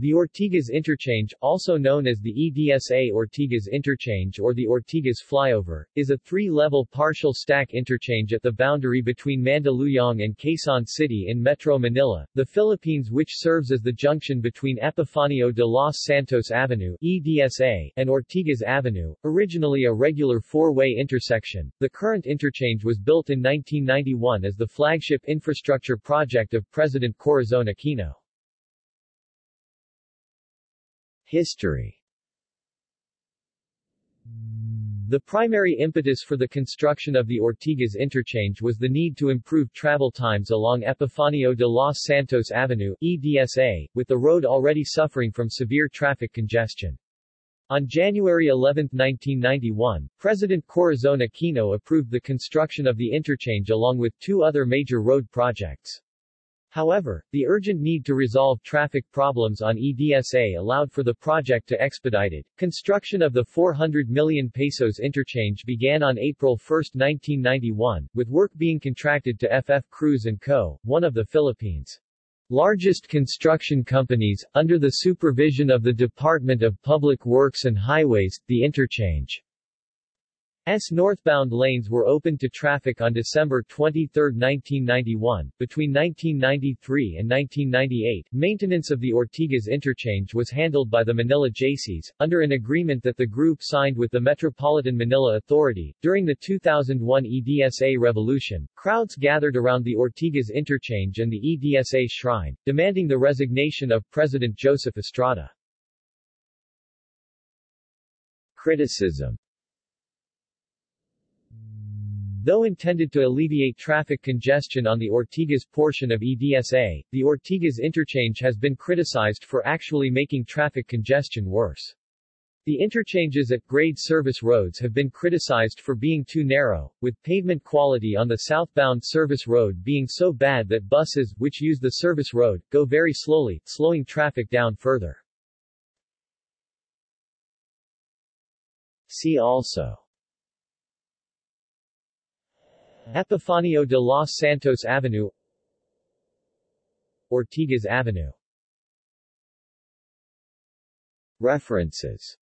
The Ortigas Interchange, also known as the EDSA Ortigas Interchange or the Ortigas Flyover, is a three-level partial stack interchange at the boundary between Mandaluyong and Quezon City in Metro Manila, the Philippines which serves as the junction between Epifanio de los Santos Avenue EDSA and Ortigas Avenue, originally a regular four-way intersection. The current interchange was built in 1991 as the flagship infrastructure project of President Corazon Aquino. History The primary impetus for the construction of the Ortigas interchange was the need to improve travel times along Epifanio de los Santos Avenue EDSA, with the road already suffering from severe traffic congestion. On January 11, 1991, President Corazon Aquino approved the construction of the interchange along with two other major road projects. However, the urgent need to resolve traffic problems on EDSA allowed for the project to expedited. Construction of the 400 million pesos interchange began on April 1, 1991, with work being contracted to FF Cruz & Co., one of the Philippines' largest construction companies, under the supervision of the Department of Public Works and Highways, the interchange S northbound lanes were opened to traffic on December 23, 1991. Between 1993 and 1998, maintenance of the Ortigas interchange was handled by the Manila Jaycees, under an agreement that the group signed with the Metropolitan Manila Authority. During the 2001 EDSA revolution, crowds gathered around the Ortigas interchange and the EDSA shrine, demanding the resignation of President Joseph Estrada. Criticism Though intended to alleviate traffic congestion on the Ortigas portion of EDSA, the Ortigas interchange has been criticized for actually making traffic congestion worse. The interchanges at grade service roads have been criticized for being too narrow, with pavement quality on the southbound service road being so bad that buses, which use the service road, go very slowly, slowing traffic down further. See also Epifanio de los Santos Avenue Ortigas Avenue. References